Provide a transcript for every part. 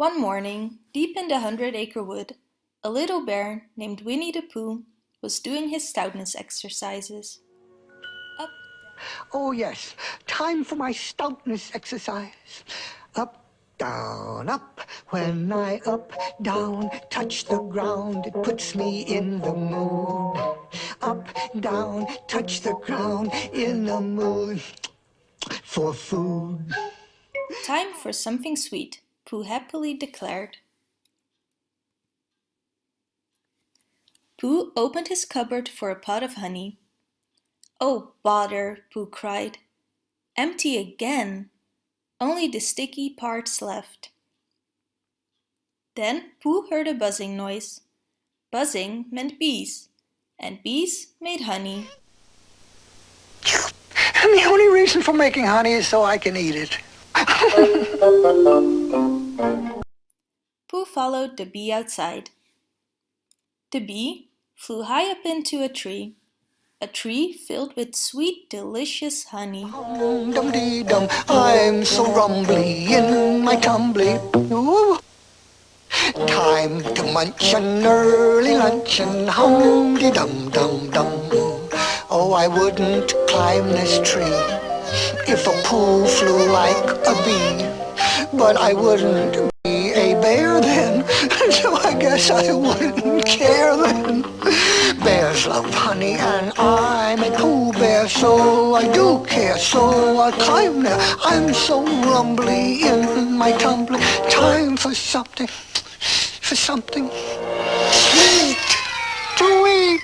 One morning, deep in the Hundred Acre Wood, a little bear named Winnie the Pooh was doing his stoutness exercises. Up. Oh yes, time for my stoutness exercise. Up, down, up. When I up, down, touch the ground, it puts me in the mood. Up, down, touch the ground, in the mood for food. Time for something sweet. Pooh happily declared. Pooh opened his cupboard for a pot of honey. Oh, bother, Pooh cried. Empty again. Only the sticky parts left. Then Pooh heard a buzzing noise. Buzzing meant bees, and bees made honey. And the only reason for making honey is so I can eat it. Pooh followed the bee outside. The bee flew high up into a tree, a tree filled with sweet, delicious honey. Dum dee dum, I'm so rumbly in my tumbly. Ooh. Time to munch an early luncheon, hum dee dum dum dum. Oh, I wouldn't climb this tree if a Pooh flew like a bee, but I wouldn't be a bear then, so I guess I wouldn't care then. Bears love honey and I'm a Pooh Bear, so I do care, so I climb there. I'm so rumbly in my tumbly. Time for something, for something sweet to eat.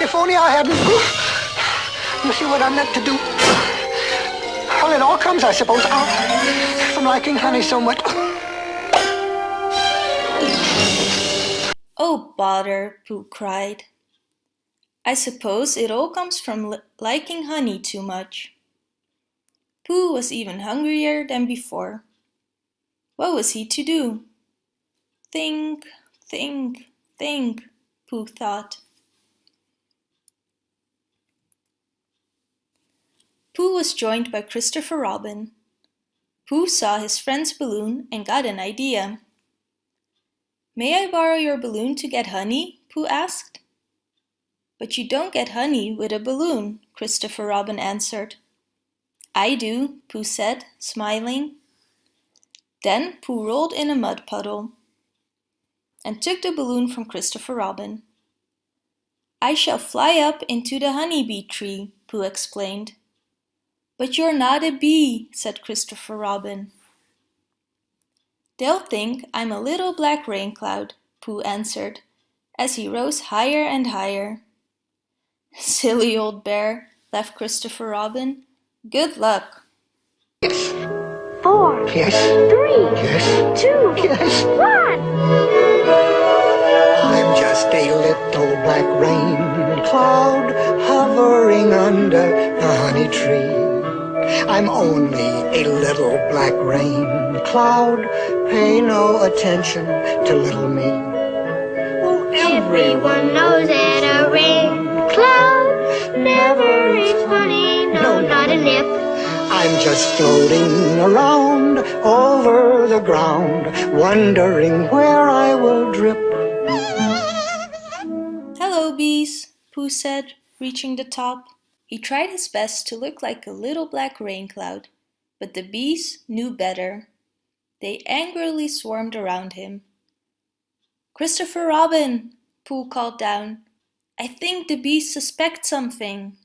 If only I hadn't... You see what I meant to do? Well, it all comes, I suppose, from liking honey so much. Oh, bother, Pooh cried. I suppose it all comes from liking honey too much. Pooh was even hungrier than before. What was he to do? Think, think, think, Pooh thought. Pooh was joined by Christopher Robin. Pooh saw his friend's balloon and got an idea. May I borrow your balloon to get honey? Pooh asked. But you don't get honey with a balloon, Christopher Robin answered. I do, Pooh said, smiling. Then Pooh rolled in a mud puddle and took the balloon from Christopher Robin. I shall fly up into the honeybee tree, Pooh explained. But you're not a bee, said Christopher Robin. They'll think I'm a little black rain cloud, Pooh answered, as he rose higher and higher. Silly old bear, laughed Christopher Robin. Good luck. Yes. Four. Yes. Three. Yes. Two. Yes. One. I'm just a little black rain cloud hovering under the honey tree. I'm only a little black rain cloud. Pay no attention to little me. Well, everyone knows that a rain cloud never eats honey. No, not a nip. I'm just floating around over the ground, wondering where I will drip. Hello, bees, Pooh said, reaching the top. He tried his best to look like a little black rain cloud, but the bees knew better. They angrily swarmed around him. Christopher Robin, Pooh called down. I think the bees suspect something.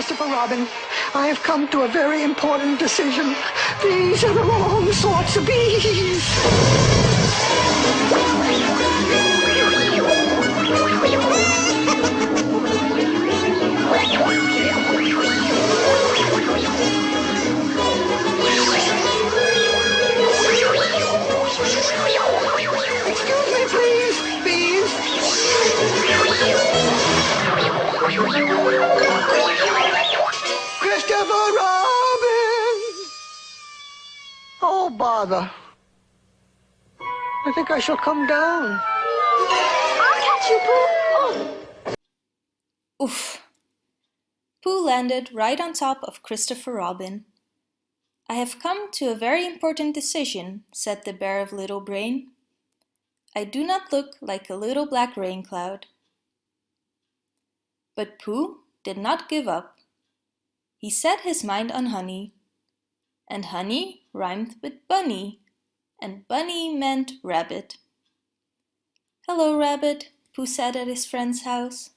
Christopher Robin, I have come to a very important decision. These are the wrong sorts of bees. Bother. I think I shall come down. I'll catch you, Pooh? Oh. Oof! Pooh landed right on top of Christopher Robin. I have come to a very important decision, said the Bear of Little Brain. I do not look like a little black rain cloud. But Pooh did not give up. He set his mind on honey. And honey rhymed with bunny, and bunny meant rabbit. Hello, Rabbit, Pooh said at his friend's house.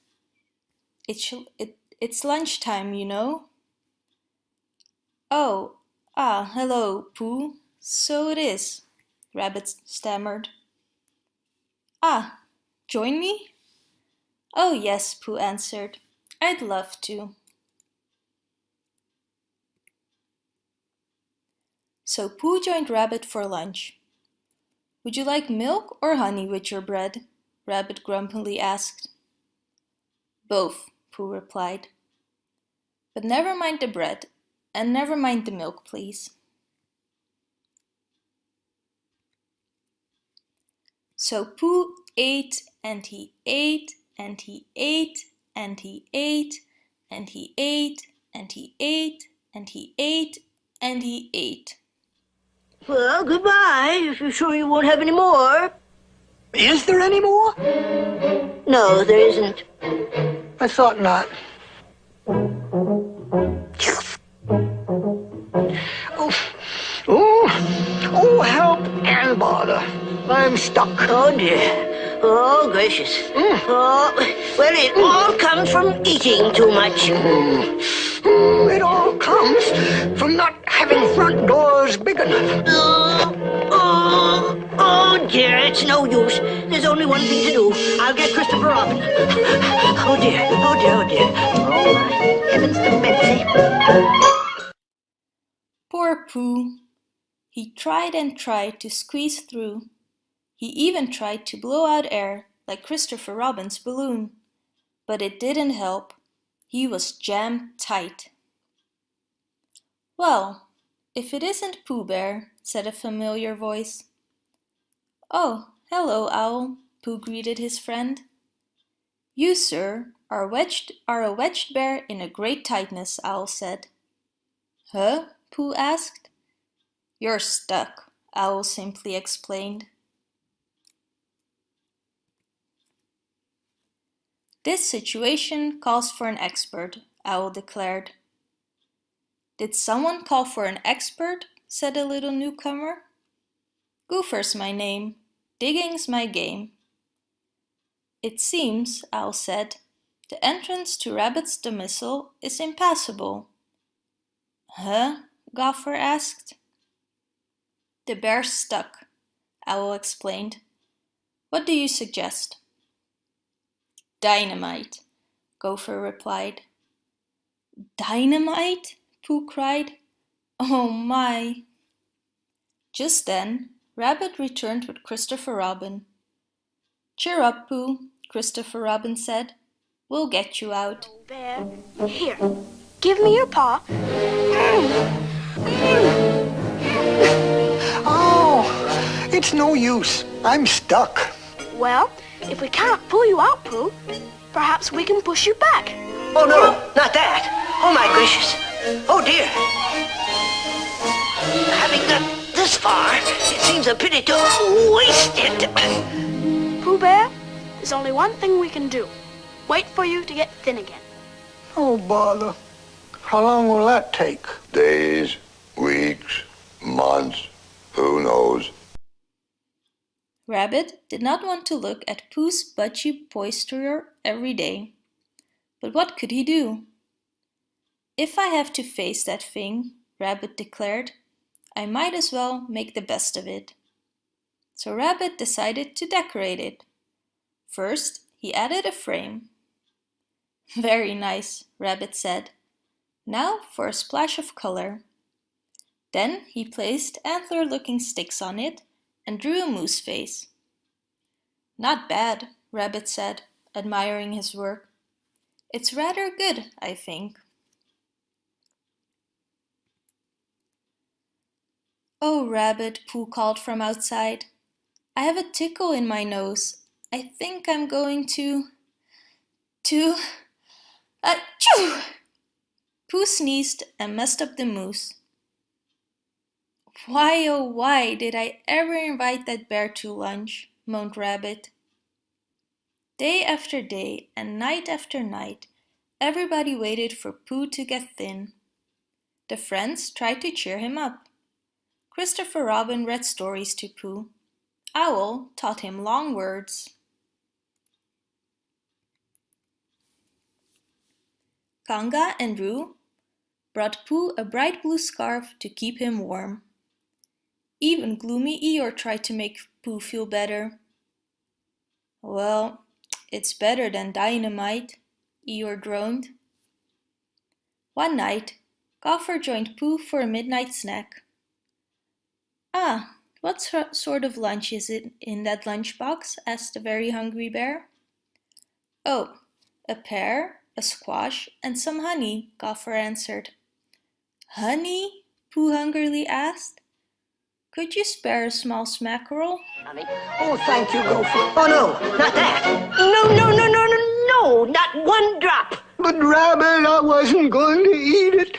It it, it's lunchtime, you know. Oh, Ah, hello, Pooh. So it is, Rabbit stammered. Ah, join me? Oh yes, Pooh answered. I'd love to. So Pooh joined Rabbit for lunch. Would you like milk or honey with your bread? Rabbit grumpily asked. Both, Pooh replied. But never mind the bread, and never mind the milk, please. So Pooh ate and he ate and he ate and he ate and he ate and he ate and he ate and he ate. Well, goodbye, if you're sure you won't have any more. Is there any more? No, there isn't. I thought not. Oh, oh, oh, help and bother. I'm stuck. Oh, dear. Oh, gracious. Mm. Oh, well, it all comes from eating too much. Mm, it all comes from not having front doors big enough. Oh, oh, oh, dear, it's no use. There's only one thing to do. I'll get Christopher Robin. Oh, dear. Oh, dear, oh, dear. Oh, my heavens to Betsy. Poor Pooh. He tried and tried to squeeze through. He even tried to blow out air like Christopher Robin's balloon. But it didn't help. He was jammed tight. Well, if it isn't Pooh Bear, said a familiar voice. Oh, hello, Owl, Pooh greeted his friend. You, sir, are, wedged, are a wedged bear in a great tightness, Owl said. Huh? Pooh asked. You're stuck, Owl simply explained. This situation calls for an expert, Owl declared. Did someone call for an expert? said a little newcomer. Gopher's my name. Digging's my game. It seems, Owl said, the entrance to Rabbit's domicile is impassable. Huh? Gopher asked. The bear's stuck, Owl explained. What do you suggest? Dynamite, Gopher replied. Dynamite? Pooh cried. Oh my! Just then, Rabbit returned with Christopher Robin. Cheer up, Pooh, Christopher Robin said. We'll get you out. Oh, bear, here, give me your paw. Oh, it's no use. I'm stuck. Well, if we can't pull you out, Pooh, perhaps we can push you back. Oh, no, not that. Oh, my gracious. Oh, dear. Having got this far, it seems a pity to waste it. Pooh Bear, there's only one thing we can do. Wait for you to get thin again. Oh, bother. How long will that take? Days, weeks, months, who knows? Rabbit did not want to look at Pooh's budgie posterior every day. But what could he do? If I have to face that thing, Rabbit declared, I might as well make the best of it. So Rabbit decided to decorate it. First, he added a frame. Very nice, Rabbit said. Now for a splash of color. Then he placed antler-looking sticks on it and drew a moose face. Not bad, Rabbit said, admiring his work. It's rather good, I think. Oh, Rabbit, Pooh called from outside. I have a tickle in my nose, I think I'm going to... to... Achoo! Pooh sneezed and messed up the moose. Why oh why did I ever invite that bear to lunch? moaned Rabbit. Day after day and night after night, everybody waited for Pooh to get thin. The friends tried to cheer him up. Christopher Robin read stories to Pooh. Owl taught him long words. Kanga and Roo brought Pooh a bright blue scarf to keep him warm. Even gloomy Eeyore tried to make Pooh feel better. Well, it's better than dynamite, Eeyore droned. One night, Gopher joined Pooh for a midnight snack. Ah, what sort of lunch is it in that lunchbox? asked the very hungry bear. Oh, a pear, a squash, and some honey, Gopher answered. Honey? Pooh hungrily asked. Could you spare a small smackerel? Oh, thank you, Gopher. Oh, no, not that. No, no, no, no, no, no, not one drop. But, Rabbit, I wasn't going to eat it.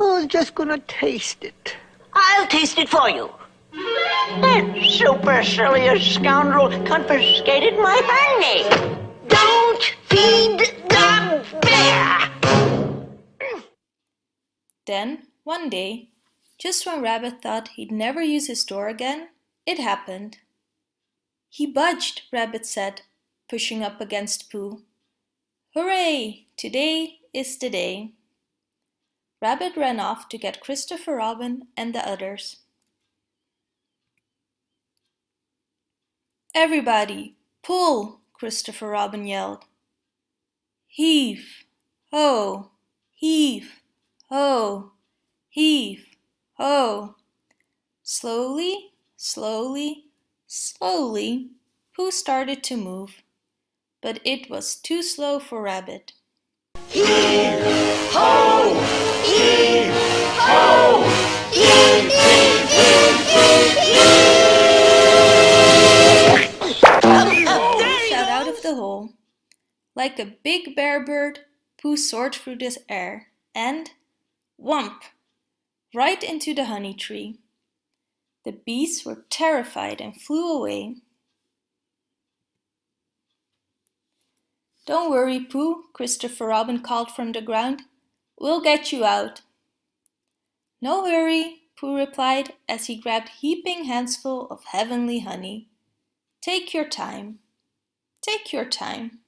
I was just going to taste it. I'll taste it for you. That supercilious scoundrel confiscated my honey. Don't feed the bear. Then, one day, just when Rabbit thought he'd never use his door again, it happened. He budged, Rabbit said, pushing up against Pooh. Hooray! Today is the day. Rabbit ran off to get Christopher Robin and the others. Everybody, pull! Christopher Robin yelled. Heave! Ho! Heave! Ho! Heave! Ho! Slowly, slowly, slowly, Pooh started to move, but it was too slow for Rabbit. Heave! Ho! Out of the hole. Like a big bear bird, Pooh soared through the air and, whump! right into the honey tree. The bees were terrified and flew away. Don't worry, Pooh, Christopher Robin called from the ground. We'll get you out. No hurry, Pooh replied as he grabbed heaping handsful of heavenly honey. Take your time. Take your time.